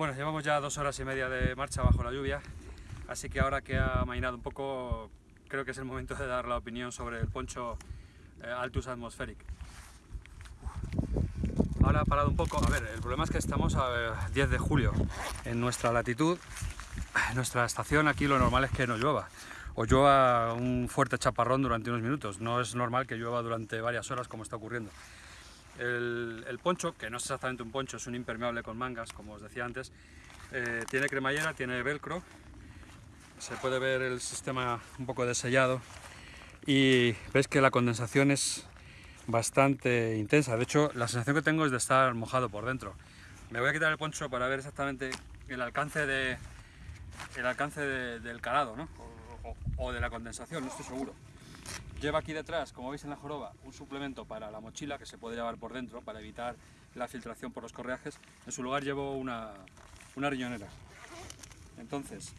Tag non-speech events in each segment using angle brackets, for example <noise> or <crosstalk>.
Bueno, llevamos ya dos horas y media de marcha bajo la lluvia, así que ahora que ha mainado un poco, creo que es el momento de dar la opinión sobre el poncho eh, Altus Atmospheric. Ahora ha parado un poco, a ver, el problema es que estamos a 10 de julio, en nuestra latitud, en nuestra estación aquí lo normal es que no llueva, o llueva un fuerte chaparrón durante unos minutos, no es normal que llueva durante varias horas como está ocurriendo. El, poncho, que no es exactamente un poncho, es un impermeable con mangas, como os decía antes, eh, tiene cremallera, tiene velcro, se puede ver el sistema un poco desellado y veis que la condensación es bastante intensa, de hecho la sensación que tengo es de estar mojado por dentro. Me voy a quitar el poncho para ver exactamente el alcance, de, el alcance del calado ¿no? o de la condensación, no estoy seguro. Lleva aquí detrás, como veis en la joroba, un suplemento para la mochila que se puede llevar por dentro para evitar la filtración por los correajes. En su lugar llevo una, riñonera. Entonces,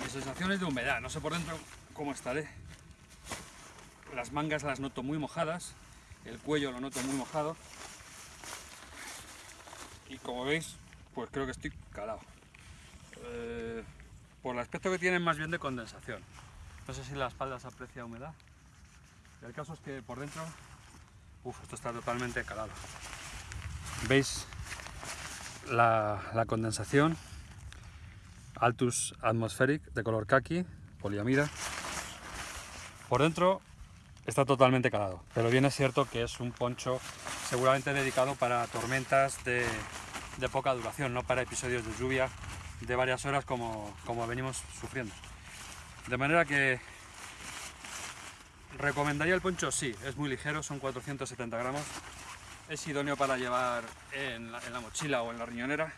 mis sensaciones de humedad, no sé por dentro cómo estaré. Las mangas las noto muy mojadas, el cuello lo noto muy mojado. Y como veis, pues creo que estoy calado. Eh, por el aspecto que tienen más bien de condensación. No sé si la espalda se aprecia humedad. el caso es que por dentro, uff, esto está totalmente calado. ¿Veis la, la condensación? Altus Atmospheric de color kaki, poliamida. Por dentro está totalmente calado, pero bien es cierto que es un poncho seguramente dedicado para tormentas de, de poca duración, no para episodios de lluvia de varias horas como, como venimos sufriendo. De manera que recomendaría el poncho, sí, es muy ligero, son 470 gramos, es idóneo para llevar en la, mochila o en la riñonera,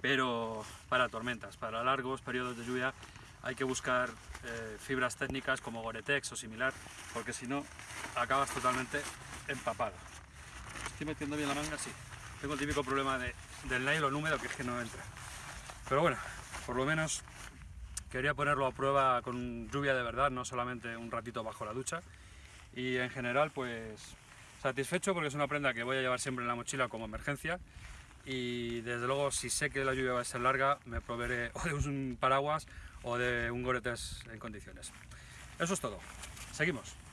pero para tormentas, para largos periodos de lluvia hay que buscar eh, fibras técnicas como Gore-Tex o similar, porque si no acabas totalmente empapado. ¿Estoy metiendo bien la manga? Sí. Tengo el típico problema de, del nylon húmedo que es que no entra. Pero bueno, por lo menos quería ponerlo a prueba con lluvia de verdad, no solamente un ratito bajo la ducha. Y en general, pues satisfecho porque es una prenda que voy a llevar siempre en la mochila como emergencia. Y desde luego, si sé que la lluvia va a ser larga, me proveeré <laughs> o de un paraguas o de un Gore-Tex en condiciones. Eso es todo. Seguimos.